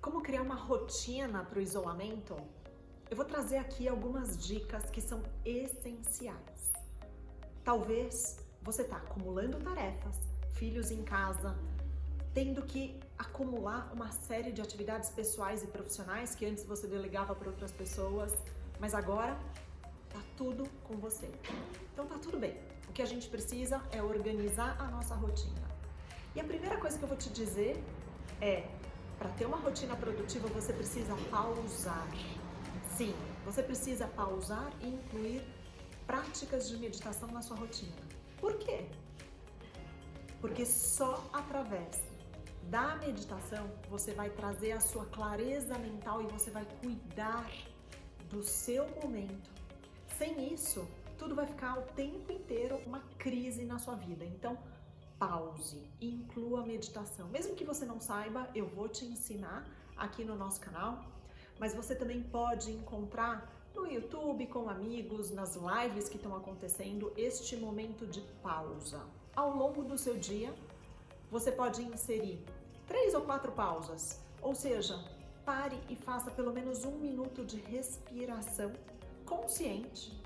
Como criar uma rotina para o isolamento? Eu vou trazer aqui algumas dicas que são essenciais. Talvez você está acumulando tarefas, filhos em casa, tendo que acumular uma série de atividades pessoais e profissionais que antes você delegava para outras pessoas, mas agora tá tudo com você. Então tá tudo bem. O que a gente precisa é organizar a nossa rotina. E a primeira coisa que eu vou te dizer é para ter uma rotina produtiva, você precisa pausar. Sim, você precisa pausar e incluir práticas de meditação na sua rotina. Por quê? Porque só através da meditação você vai trazer a sua clareza mental e você vai cuidar do seu momento. Sem isso, tudo vai ficar o tempo inteiro uma crise na sua vida. Então, pause inclua a meditação. Mesmo que você não saiba, eu vou te ensinar aqui no nosso canal, mas você também pode encontrar no YouTube, com amigos, nas lives que estão acontecendo, este momento de pausa. Ao longo do seu dia, você pode inserir três ou quatro pausas, ou seja, pare e faça pelo menos um minuto de respiração consciente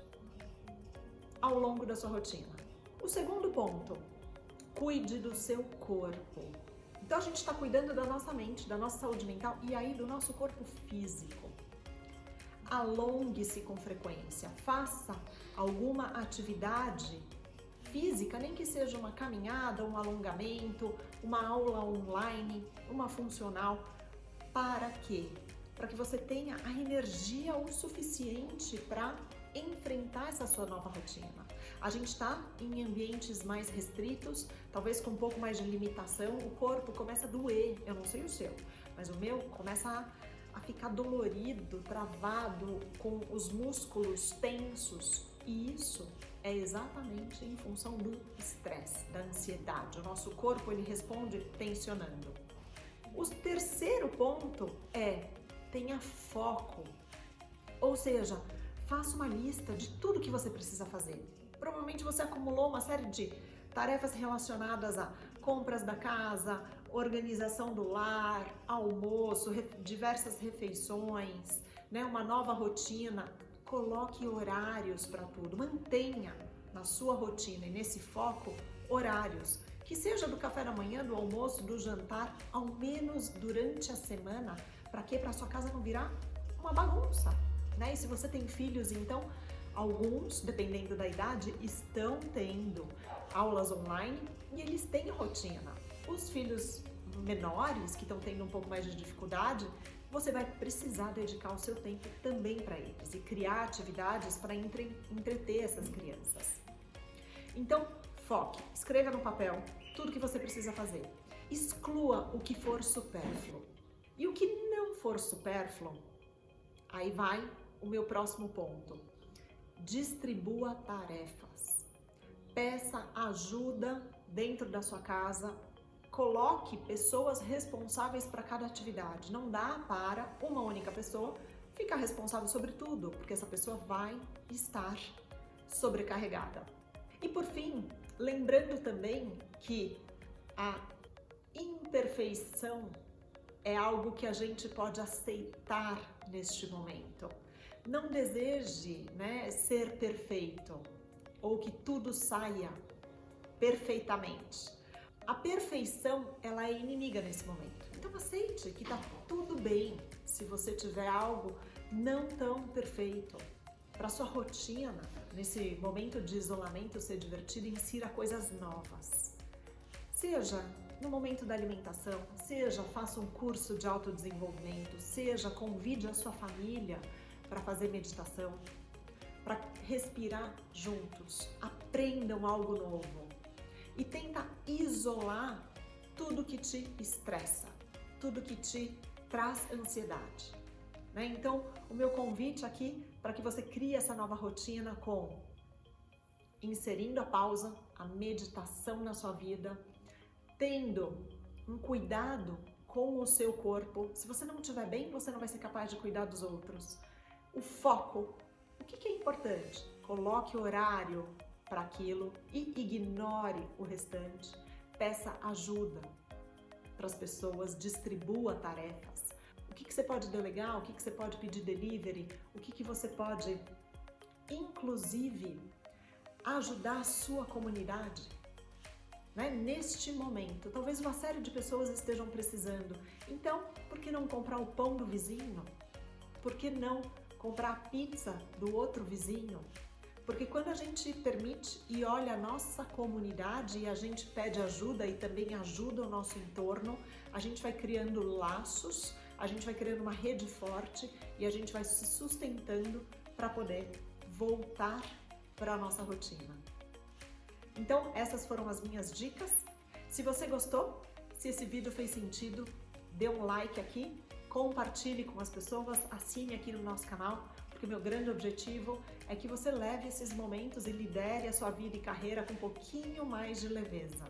ao longo da sua rotina. O segundo ponto, cuide do seu corpo. Então a gente está cuidando da nossa mente, da nossa saúde mental e aí do nosso corpo físico. Alongue-se com frequência, faça alguma atividade física, nem que seja uma caminhada, um alongamento, uma aula online, uma funcional. Para quê? Para que você tenha a energia o suficiente para enfrentar essa sua nova rotina. A gente está em ambientes mais restritos, talvez com um pouco mais de limitação, o corpo começa a doer, eu não sei o seu, mas o meu começa a, a ficar dolorido, travado, com os músculos tensos, e isso é exatamente em função do estresse, da ansiedade. O nosso corpo ele responde tensionando. O terceiro ponto é tenha foco, ou seja, faça uma lista de tudo que você precisa fazer. Provavelmente você acumulou uma série de tarefas relacionadas a compras da casa, organização do lar, almoço, diversas refeições, né, uma nova rotina. Coloque horários para tudo, mantenha na sua rotina e nesse foco horários, que seja do café da manhã, do almoço, do jantar, ao menos durante a semana, para que para sua casa não virar uma bagunça né? E se você tem filhos, então alguns, dependendo da idade, estão tendo aulas online e eles têm rotina. Os filhos menores, que estão tendo um pouco mais de dificuldade, você vai precisar dedicar o seu tempo também para eles e criar atividades para entre, entreter essas crianças. Então, foque, escreva no papel tudo que você precisa fazer. Exclua o que for supérfluo. E o que não for supérfluo, aí vai o meu próximo ponto. Distribua tarefas. Peça ajuda dentro da sua casa. Coloque pessoas responsáveis para cada atividade. Não dá para uma única pessoa ficar responsável sobre tudo, porque essa pessoa vai estar sobrecarregada. E por fim, lembrando também que a imperfeição é algo que a gente pode aceitar neste momento. Não deseje né, ser perfeito ou que tudo saia perfeitamente. A perfeição, ela é inimiga nesse momento. Então aceite que tá tudo bem se você tiver algo não tão perfeito. Para sua rotina, nesse momento de isolamento, ser divertido, insira coisas novas. Seja no momento da alimentação, seja faça um curso de autodesenvolvimento, seja convide a sua família para fazer meditação, para respirar juntos, aprendam algo novo e tenta isolar tudo que te estressa, tudo que te traz ansiedade. Né? Então, o meu convite aqui para que você crie essa nova rotina com inserindo a pausa, a meditação na sua vida, tendo um cuidado com o seu corpo. Se você não estiver bem, você não vai ser capaz de cuidar dos outros o foco. O que, que é importante? Coloque horário para aquilo e ignore o restante. Peça ajuda para as pessoas, distribua tarefas. que você pode delegar, o que, que você pode pedir delivery, o que, que você pode, inclusive, ajudar a sua comunidade. Né? Neste momento, talvez uma série de pessoas estejam precisando. Então, por que não comprar o pão do vizinho? Por que não comprar a pizza do outro vizinho? Porque quando a gente permite e olha a nossa comunidade e a gente pede ajuda e também ajuda o nosso entorno, a gente vai criando laços, a gente vai criando uma rede forte e a gente vai se sustentando para poder voltar para a nossa rotina. Então, essas foram as minhas dicas. Se você gostou, se esse vídeo fez sentido, dê um like aqui, compartilhe com as pessoas, assine aqui no nosso canal, porque o meu grande objetivo é que você leve esses momentos e lidere a sua vida e carreira com um pouquinho mais de leveza.